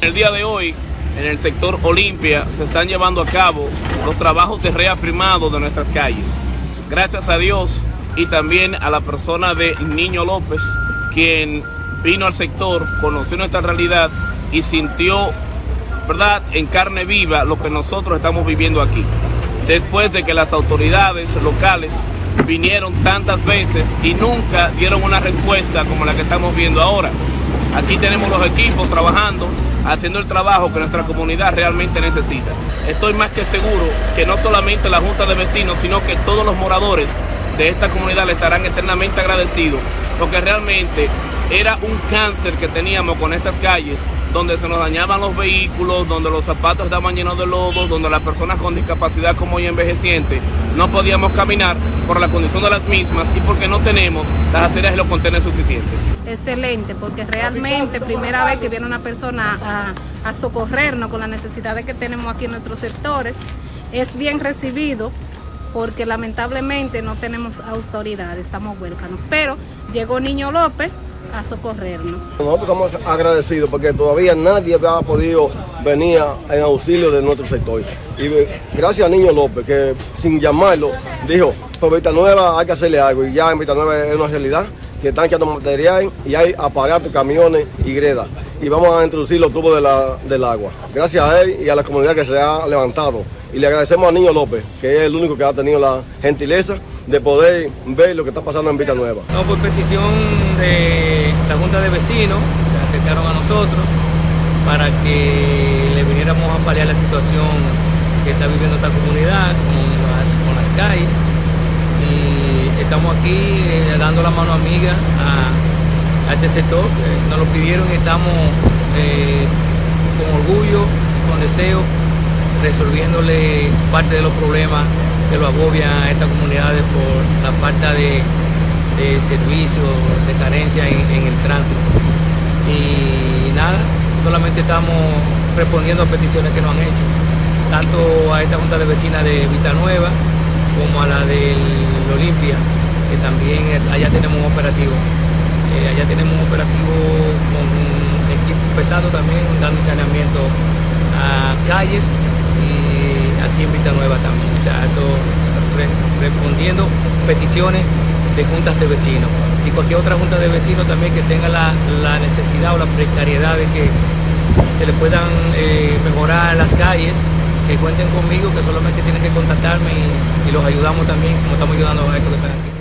El día de hoy, en el sector Olimpia, se están llevando a cabo los trabajos de reafirmado de nuestras calles. Gracias a Dios y también a la persona de Niño López, quien vino al sector, conoció nuestra realidad y sintió, ¿verdad?, en carne viva lo que nosotros estamos viviendo aquí. Después de que las autoridades locales vinieron tantas veces y nunca dieron una respuesta como la que estamos viendo ahora. Aquí tenemos los equipos trabajando, haciendo el trabajo que nuestra comunidad realmente necesita. Estoy más que seguro que no solamente la Junta de Vecinos, sino que todos los moradores de esta comunidad le estarán eternamente agradecidos, porque realmente era un cáncer que teníamos con estas calles donde se nos dañaban los vehículos, donde los zapatos estaban llenos de lodo, donde las personas con discapacidad como hoy envejecientes no podíamos caminar por la condición de las mismas y porque no tenemos las aceras y los contenedores suficientes. Excelente, porque realmente primera vez que viene una persona a, a socorrernos con las necesidades que tenemos aquí en nuestros sectores, es bien recibido porque lamentablemente no tenemos autoridad, estamos huérfanos. Pero llegó Niño López, a socorrernos. Nosotros estamos agradecidos porque todavía nadie había podido venir en auxilio de nuestro sector. Y gracias a Niño López, que sin llamarlo, dijo, por Vista Nueva hay que hacerle algo. Y ya en Vista Nueva es una realidad que están echando material y hay aparatos, camiones y gredas. Y vamos a introducir los tubos del agua. Gracias a él y a la comunidad que se ha levantado. Y le agradecemos a Niño López, que es el único que ha tenido la gentileza de poder ver lo que está pasando en Vita Nueva. No, por petición de la Junta de Vecinos, se acercaron a nosotros para que le viniéramos a paliar la situación que está viviendo esta comunidad con las, calles. Y estamos aquí eh, dando la mano amiga a, este sector, nos lo pidieron y estamos eh, con orgullo, con deseo, resolviéndole parte de los problemas que lo agobia a estas comunidades por la falta de, servicios, de carencia en, el tránsito. Y nada, solamente estamos respondiendo a peticiones que nos han hecho, tanto a esta Junta de Vecinas de Vita Nueva como a la del Olimpia, que también allá tenemos un operativo. Eh, allá tenemos un operativo con un equipo pesado también, dando saneamiento a calles en Vita Nueva también. O sea, eso respondiendo peticiones de juntas de vecinos y cualquier otra junta de vecinos también que tenga la, necesidad o la precariedad de que se le puedan eh, mejorar las calles, que cuenten conmigo, que solamente tienen que contactarme y, y los ayudamos también, como estamos ayudando a estos que están aquí.